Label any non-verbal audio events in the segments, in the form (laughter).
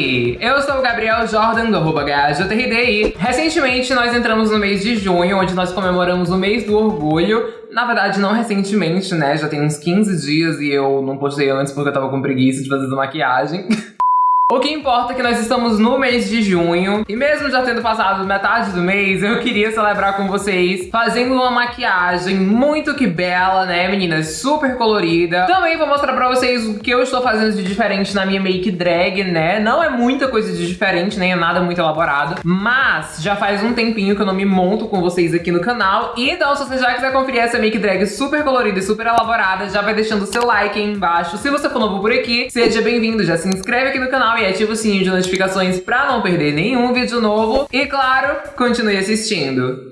Oi! Eu sou o Gabriel Jordan, do arroba e recentemente nós entramos no mês de junho, onde nós comemoramos o mês do orgulho. Na verdade, não recentemente, né? Já tem uns 15 dias e eu não postei antes porque eu tava com preguiça de fazer maquiagem. (laughs) O que importa é que nós estamos no mês de junho e mesmo já tendo passado metade do mês, eu queria celebrar com vocês fazendo uma maquiagem muito que bela, né, meninas? Super colorida. Também vou mostrar pra vocês o que eu estou fazendo de diferente na minha make drag, né? Não é muita coisa de diferente, nem é nada muito elaborado, mas já faz um tempinho que eu não me monto com vocês aqui no canal. Então, se você já quiser conferir essa make drag super colorida e super elaborada, já vai deixando o seu like aí embaixo. Se você for novo por aqui, seja bem-vindo, já se inscreve aqui no canal e ativa o sininho de notificações para não perder nenhum vídeo novo. E claro, continue assistindo.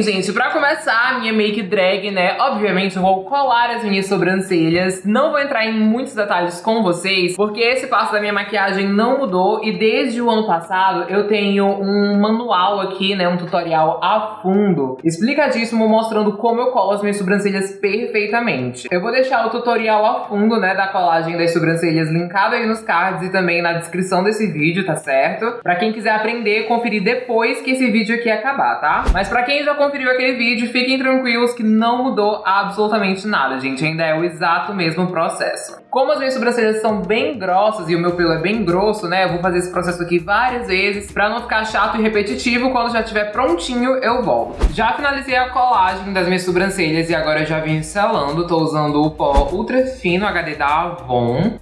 Gente, pra começar a minha make drag, né, obviamente eu vou colar as minhas sobrancelhas. Não vou entrar em muitos detalhes com vocês, porque esse passo da minha maquiagem não mudou e desde o ano passado eu tenho um manual aqui, né, um tutorial a fundo, explicadíssimo, mostrando como eu colo as minhas sobrancelhas perfeitamente. Eu vou deixar o tutorial a fundo, né, da colagem das sobrancelhas linkado aí nos cards e também na descrição desse vídeo, tá certo? Pra quem quiser aprender, conferir depois que esse vídeo aqui acabar, tá? Mas pra quem já conferiu aquele vídeo, fiquem tranquilos que não mudou absolutamente nada, gente. Ainda é o exato mesmo processo. Como as minhas sobrancelhas são bem grossas e o meu pelo é bem grosso, né? Eu vou fazer esse processo aqui várias vezes pra não ficar chato e repetitivo. Quando já estiver prontinho, eu volto. Já finalizei a colagem das minhas sobrancelhas e agora eu já vim selando. Tô usando o pó ultra fino HD da Avon.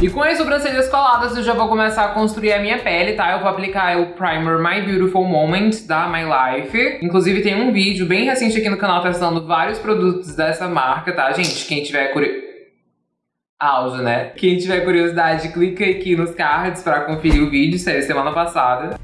E com as sobrancelhas coladas eu já vou começar a construir a minha pele, tá? Eu vou aplicar o primer My Beautiful Moment da My Life. Inclusive tem um vídeo bem recente aqui no canal testando vários produtos dessa marca, tá, gente? Quem tiver curiosidade... Auge, né? Quem tiver curiosidade, clica aqui nos cards pra conferir o vídeo, saiu semana passada.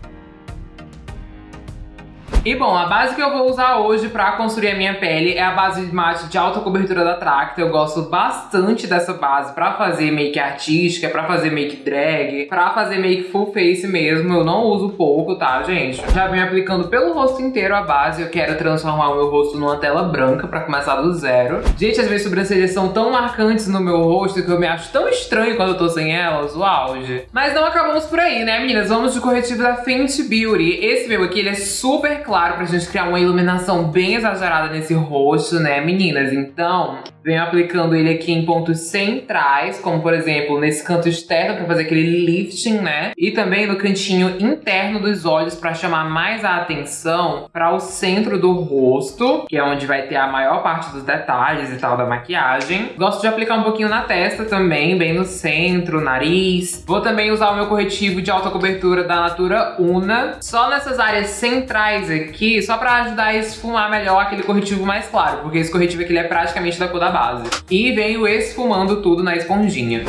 E bom, a base que eu vou usar hoje pra construir a minha pele é a base de mate de alta cobertura da Tracta. Eu gosto bastante dessa base pra fazer make artística, pra fazer make drag, pra fazer make full face mesmo. Eu não uso pouco, tá, gente? Já venho aplicando pelo rosto inteiro a base. Eu quero transformar o meu rosto numa tela branca pra começar do zero. Gente, as minhas sobrancelhas são tão marcantes no meu rosto que eu me acho tão estranho quando eu tô sem elas, o auge. Mas não acabamos por aí, né, meninas? Vamos de corretivo da Fenty Beauty. Esse meu aqui, ele é super claro claro pra gente criar uma iluminação bem exagerada nesse rosto, né, meninas? Então, venho aplicando ele aqui em pontos centrais, como por exemplo, nesse canto externo pra fazer aquele lifting, né? E também no cantinho interno dos olhos pra chamar mais a atenção para o centro do rosto, que é onde vai ter a maior parte dos detalhes e tal da maquiagem. Gosto de aplicar um pouquinho na testa também, bem no centro, nariz. Vou também usar o meu corretivo de alta cobertura da Natura Una, só nessas áreas centrais aqui aqui só pra ajudar a esfumar melhor aquele corretivo mais claro, porque esse corretivo aqui é praticamente da cor da base. E venho esfumando tudo na esponjinha.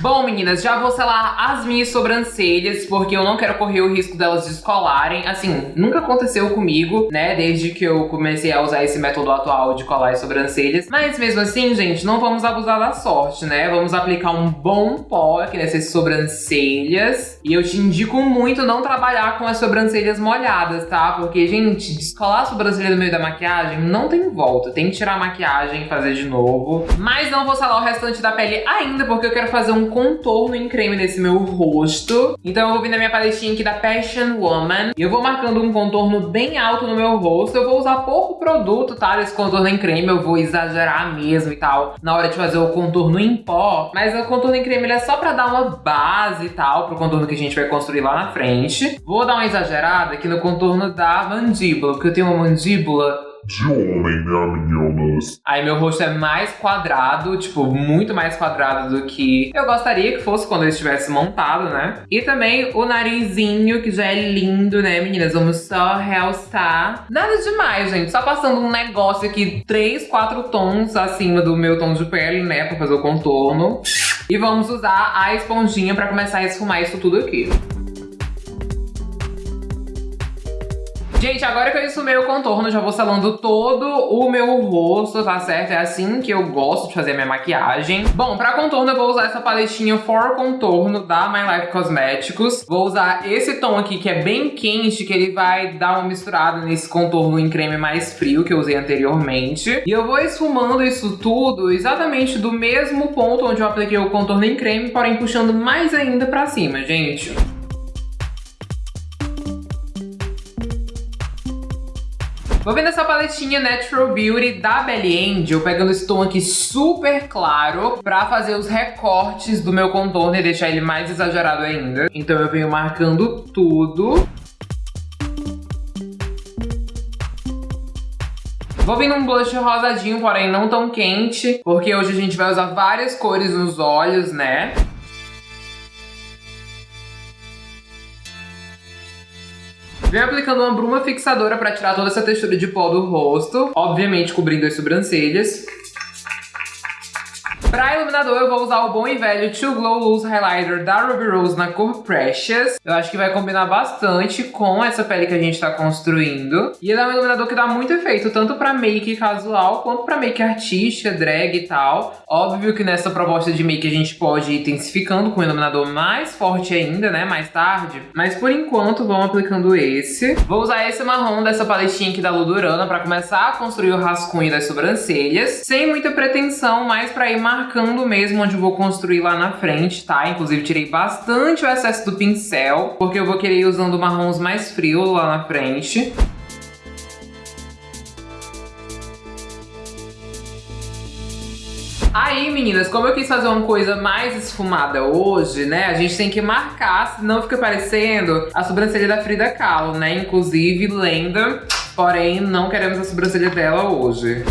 Bom, meninas, já vou selar as minhas sobrancelhas, porque eu não quero correr o risco delas descolarem. Assim, nunca aconteceu comigo, né, desde que eu comecei a usar esse método atual de colar as sobrancelhas. Mas mesmo assim, gente, não vamos abusar da sorte, né? Vamos aplicar um bom pó aqui nessas sobrancelhas. E eu te indico muito não trabalhar com as sobrancelhas molhadas, tá? Porque, gente, descolar a sobrancelha no meio da maquiagem não tem volta. Tem que tirar a maquiagem e fazer de novo. Mas não vou selar o restante da pele ainda, porque eu quero fazer um contorno em creme nesse meu rosto. Então eu vou vir na minha paletinha aqui da Passion Woman. E eu vou marcando um contorno bem alto no meu rosto. Eu vou usar pouco produto, tá? Desse contorno em creme. Eu vou exagerar mesmo e tal. Na hora de fazer o contorno em pó. Mas o contorno em creme ele é só pra dar uma base e tal. Pro contorno que a gente vai construir lá na frente. Vou dar uma exagerada aqui no contorno da mandíbula. Porque eu tenho uma mandíbula de homem, né, meninas? Aí meu rosto é mais quadrado, tipo, muito mais quadrado do que eu gostaria que fosse quando eu estivesse montado, né? E também o narizinho, que já é lindo, né, meninas? Vamos só realçar. Nada demais, gente. Só passando um negócio aqui, três, quatro tons acima do meu tom de pele, né, pra fazer o contorno. E vamos usar a esponjinha pra começar a esfumar isso tudo aqui. Gente, agora que eu esfumei o contorno, já vou selando todo o meu rosto, tá certo? É assim que eu gosto de fazer a minha maquiagem. Bom, pra contorno eu vou usar essa paletinha For Contorno da My Life Cosméticos. Vou usar esse tom aqui que é bem quente, que ele vai dar uma misturada nesse contorno em creme mais frio que eu usei anteriormente. E eu vou esfumando isso tudo exatamente do mesmo ponto onde eu apliquei o contorno em creme, porém puxando mais ainda pra cima, gente. Vou vendo essa paletinha Natural Beauty da Belly Angel, pegando esse tom aqui super claro pra fazer os recortes do meu contorno e deixar ele mais exagerado ainda. Então eu venho marcando tudo. Vou vir num blush rosadinho, porém não tão quente, porque hoje a gente vai usar várias cores nos olhos, né? Venho aplicando uma bruma fixadora para tirar toda essa textura de pó do rosto, obviamente cobrindo as sobrancelhas. Pra iluminador, eu vou usar o bom e velho Too Glow Loose Highlighter da Ruby Rose na cor Precious. Eu acho que vai combinar bastante com essa pele que a gente tá construindo. E ele é um iluminador que dá muito efeito, tanto pra make casual, quanto pra make artística, drag e tal. Óbvio que nessa proposta de make a gente pode ir intensificando com um iluminador mais forte ainda, né, mais tarde. Mas por enquanto, vamos aplicando esse. Vou usar esse marrom dessa paletinha aqui da Ludurana pra começar a construir o rascunho das sobrancelhas. Sem muita pretensão, mas pra ir marcando marcando mesmo onde eu vou construir lá na frente, tá? Inclusive tirei bastante o excesso do pincel, porque eu vou querer ir usando marrons mais frios lá na frente. Aí, meninas, como eu quis fazer uma coisa mais esfumada hoje, né? A gente tem que marcar, senão fica parecendo a sobrancelha da Frida Kahlo, né? Inclusive, lenda, porém não queremos a sobrancelha dela hoje.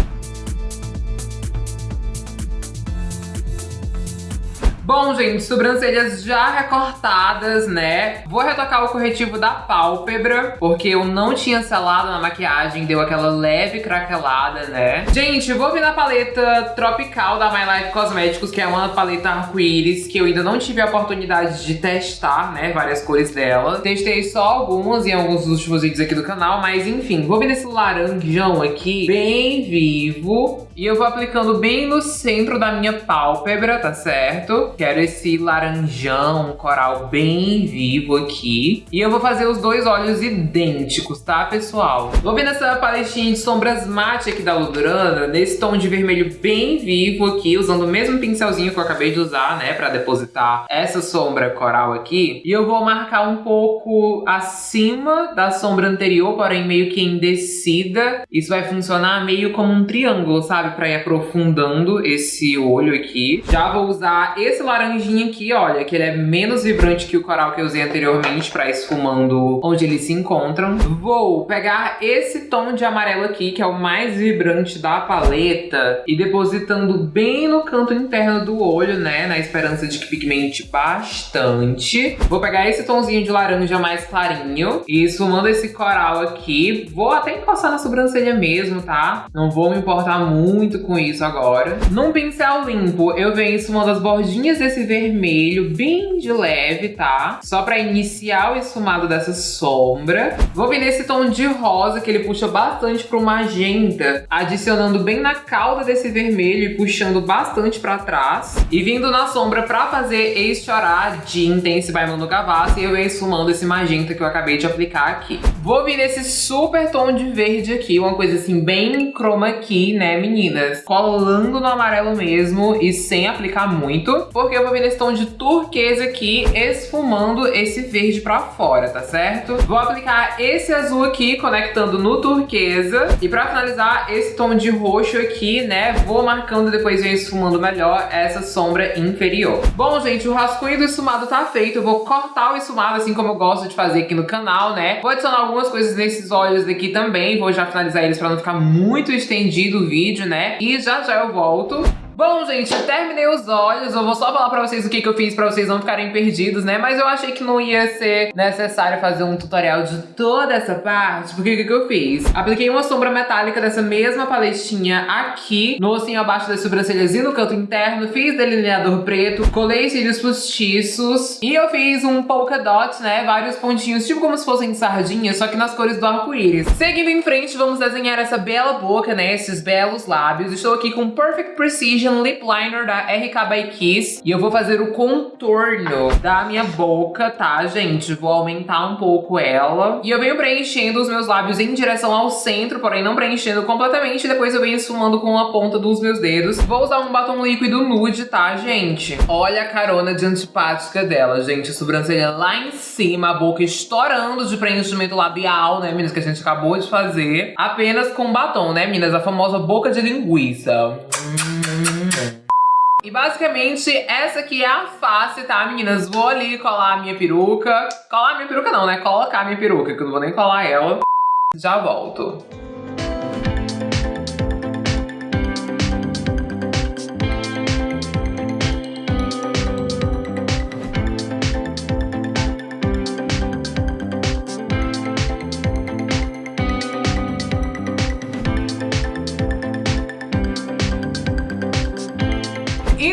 Bom, gente, sobrancelhas já recortadas, né? Vou retocar o corretivo da pálpebra, porque eu não tinha selado na maquiagem, deu aquela leve craquelada, né? Gente, vou vir na paleta Tropical da My Life Cosméticos, que é uma paleta arco-íris, que eu ainda não tive a oportunidade de testar, né? Várias cores dela. Testei só algumas em alguns dos últimos vídeos aqui do canal, mas enfim, vou vir nesse laranjão aqui, bem vivo. E eu vou aplicando bem no centro da minha pálpebra, tá certo? Quero esse laranjão, coral bem vivo aqui. E eu vou fazer os dois olhos idênticos, tá, pessoal? Vou vir nessa paletinha de sombras mate aqui da Ludurana, nesse tom de vermelho bem vivo aqui, usando o mesmo pincelzinho que eu acabei de usar, né, pra depositar essa sombra coral aqui. E eu vou marcar um pouco acima da sombra anterior, porém meio que em descida. Isso vai funcionar meio como um triângulo, sabe? Pra ir aprofundando esse olho aqui. Já vou usar esse laranjinha aqui, olha, que ele é menos vibrante que o coral que eu usei anteriormente pra esfumando onde eles se encontram. Vou pegar esse tom de amarelo aqui, que é o mais vibrante da paleta, e depositando bem no canto interno do olho, né, na esperança de que pigmente bastante. Vou pegar esse tomzinho de laranja mais clarinho e esfumando esse coral aqui. Vou até encostar na sobrancelha mesmo, tá? Não vou me importar muito com isso agora. Num pincel limpo, eu venho esfumando as bordinhas desse vermelho, bem de leve, tá? Só pra iniciar o esfumado dessa sombra. Vou vir nesse tom de rosa, que ele puxa bastante pro magenta, adicionando bem na cauda desse vermelho e puxando bastante pra trás. E vindo na sombra pra fazer este chorar de Intense by Manu Gavassi, eu venho esfumando esse magenta que eu acabei de aplicar aqui. Vou vir nesse super tom de verde aqui, uma coisa assim bem chroma key, né, meninas? Colando no amarelo mesmo e sem aplicar muito, porque eu vou vir nesse tom de turquesa aqui, esfumando esse verde pra fora, tá certo? Vou aplicar esse azul aqui, conectando no turquesa. E pra finalizar, esse tom de roxo aqui, né, vou marcando depois venho esfumando melhor essa sombra inferior. Bom, gente, o rascunho do esfumado tá feito. Eu vou cortar o esfumado, assim como eu gosto de fazer aqui no canal, né? Vou adicionar algumas coisas nesses olhos aqui também. Vou já finalizar eles pra não ficar muito estendido o vídeo, né? E já já eu volto. Bom, gente, terminei os olhos. Eu vou só falar pra vocês o que, que eu fiz pra vocês não ficarem perdidos, né? Mas eu achei que não ia ser necessário fazer um tutorial de toda essa parte, porque o que, que eu fiz? Apliquei uma sombra metálica dessa mesma paletinha aqui, no ossinho abaixo das sobrancelhas e no canto interno. Fiz delineador preto, colei cílios postiços e eu fiz um polka dot, né? Vários pontinhos, tipo como se fossem sardinhas, só que nas cores do arco-íris. Seguindo em frente, vamos desenhar essa bela boca, né? Esses belos lábios. Estou aqui com Perfect Precision Lip Liner da RK by Kiss. E eu vou fazer o contorno da minha boca, tá, gente? Vou aumentar um pouco ela. E eu venho preenchendo os meus lábios em direção ao centro, porém não preenchendo completamente. Depois eu venho esfumando com a ponta dos meus dedos. Vou usar um batom líquido nude, tá, gente? Olha a carona de antipática dela, gente. A sobrancelha lá em cima, a boca estourando de preenchimento labial, né, meninas? Que a gente acabou de fazer. Apenas com batom, né, meninas? A famosa boca de linguiça. Hum. E basicamente, essa aqui é a face, tá, meninas? Vou ali colar a minha peruca. Colar a minha peruca não, né? Colocar a minha peruca, que eu não vou nem colar ela. Já volto.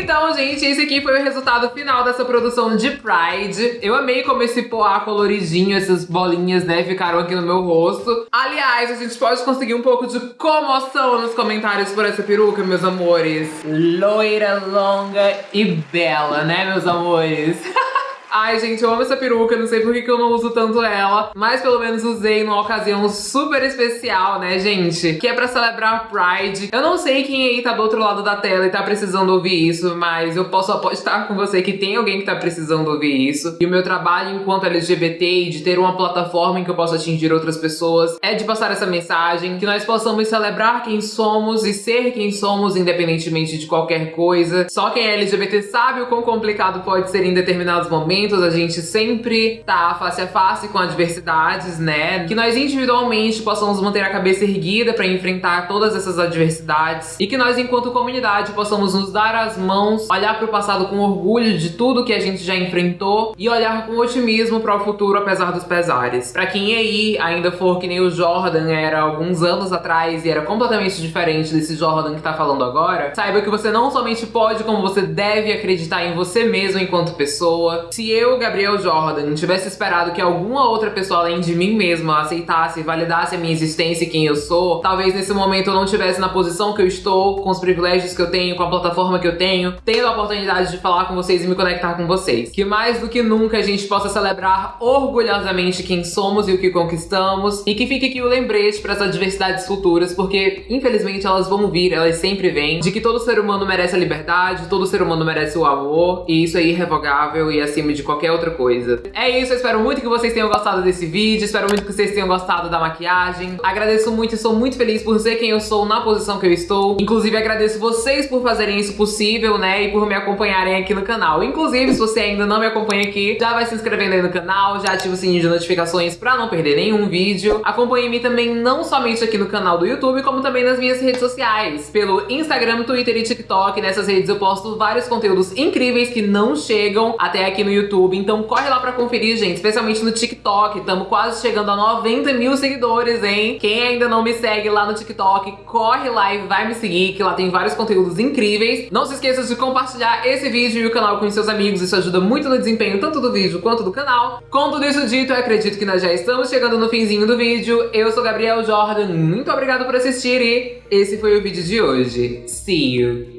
Então, gente, esse aqui foi o resultado final dessa produção de Pride. Eu amei como esse poá coloridinho, essas bolinhas, né, ficaram aqui no meu rosto. Aliás, a gente pode conseguir um pouco de comoção nos comentários por essa peruca, meus amores. Loira, longa e bela, né, meus amores? (laughs) Ai, gente, eu amo essa peruca, não sei por que, eu não uso tanto ela, mas pelo menos usei numa ocasião super especial, né, gente? Que é pra celebrar Pride. Eu não sei quem aí tá do outro lado da tela e tá precisando ouvir isso, mas eu posso apostar com você que tem alguém que tá precisando ouvir isso. E o meu trabalho enquanto LGBT e de ter uma plataforma em que eu possa atingir outras pessoas é de passar essa mensagem, que nós possamos celebrar quem somos e ser quem somos, independentemente de qualquer coisa. Só quem é LGBT sabe o quão complicado pode ser em determinados momentos momentos a gente sempre tá face a face com adversidades, né? Que nós individualmente possamos manter a cabeça erguida para enfrentar todas essas adversidades e que nós, enquanto comunidade, possamos nos dar as mãos, olhar para o passado com orgulho de tudo que a gente já enfrentou e olhar com otimismo para o futuro, apesar dos pesares. Para quem aí ainda for que nem o Jordan era alguns anos atrás e era completamente diferente desse Jordan que tá falando agora, saiba que você não somente pode, como você deve acreditar em você mesmo enquanto pessoa. Se eu, Gabriel Jordan, tivesse esperado que alguma outra pessoa além de mim mesma aceitasse e validasse a minha existência e quem eu sou, talvez nesse momento eu não estivesse na posição que eu estou, com os privilégios que eu tenho, com a plataforma que eu tenho, tendo a oportunidade de falar com vocês e me conectar com vocês. Que mais do que nunca a gente possa celebrar orgulhosamente quem somos e o que conquistamos e que fique aqui o lembrete para essas diversidades futuras, porque infelizmente elas vão vir, elas sempre vêm, de que todo ser humano merece a liberdade, todo ser humano merece o amor e isso é irrevogável e acima de qualquer outra coisa. É isso, eu espero muito que vocês tenham gostado desse vídeo, espero muito que vocês tenham gostado da maquiagem. Agradeço muito e sou muito feliz por ser quem eu sou na posição que eu estou. Inclusive, agradeço vocês por fazerem isso possível, né, e por me acompanharem aqui no canal. Inclusive, se você ainda não me acompanha aqui, já vai se inscrevendo aí no canal, já ativa o sininho de notificações pra não perder nenhum vídeo. Acompanhe-me também não somente aqui no canal do YouTube, como também nas minhas redes sociais. Pelo Instagram, Twitter e TikTok. Nessas redes eu posto vários conteúdos incríveis que não chegam até aqui no YouTube YouTube. Então corre lá pra conferir, gente, especialmente no TikTok. Estamos quase chegando a 90 mil seguidores, hein? Quem ainda não me segue lá no TikTok, corre lá e vai me seguir, que lá tem vários conteúdos incríveis. Não se esqueça de compartilhar esse vídeo e o canal com seus amigos. Isso ajuda muito no desempenho tanto do vídeo quanto do canal. Com tudo isso dito, eu acredito que nós já estamos chegando no finzinho do vídeo. Eu sou Gabriel Jordan, muito obrigado por assistir e esse foi o vídeo de hoje. See you!